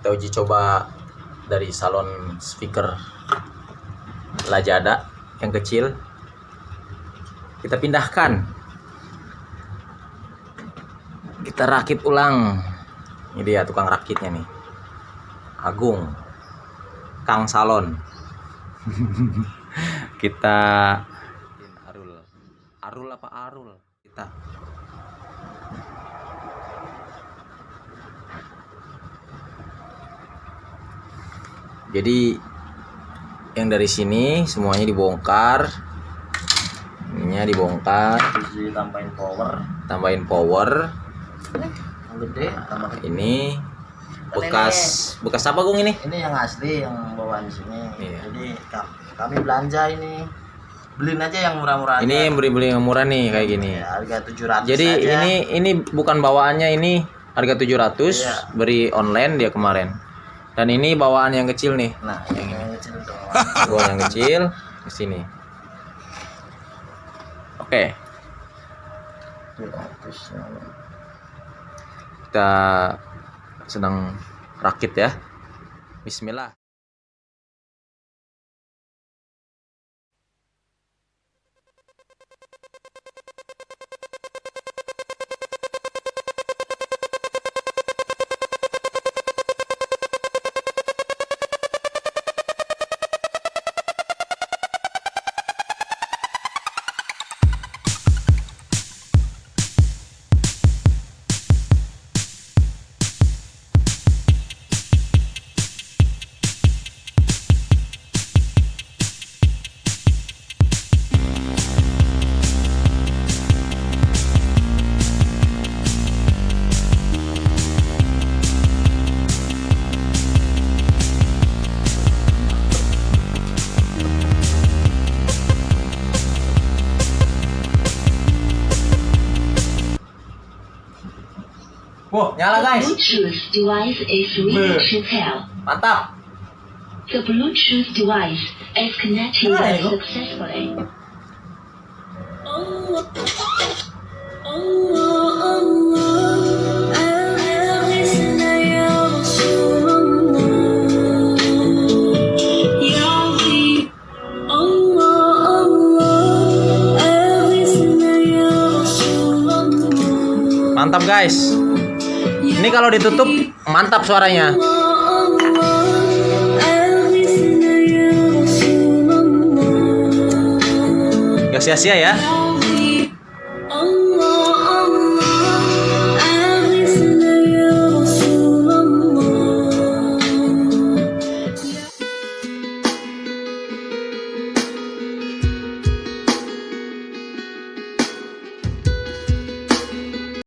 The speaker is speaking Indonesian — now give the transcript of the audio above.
kita uji coba dari salon speaker Lajada yang kecil. Kita pindahkan. Kita rakit ulang. Ini dia tukang rakitnya nih. Agung. Kang Salon. Kita Arul. Arul apa Arul? Kita jadi yang dari sini semuanya dibongkar. Ininya dibongkar. Terus ditambahin power. Tambahin power. Gede tambah ini bekas bekas apa gung ini? Ini yang asli yang bawaan di sini. Iya. jadi ka- kami belanja ini. Beliin aja yang murah-murah ini yang beli-beli yang murah nih kayak gini. Ya, harga 700 jadi aja. ini ini bukan bawaannya ini harga 700 Iya. beri online dia kemarin dan ini bawaan yang kecil nih. Nah yang, yang kecil bawaan yang kecil ke sini. Oke. 700 kita sedang rakit ya. Bismillah Wow, nyala guys. Bluetooth device is ready to pair. Mantap. The Bluetooth device is connected Nice. successfully. Mantap guys. Ini kalau ditutup mantap suaranya. Gak sia-sia ya.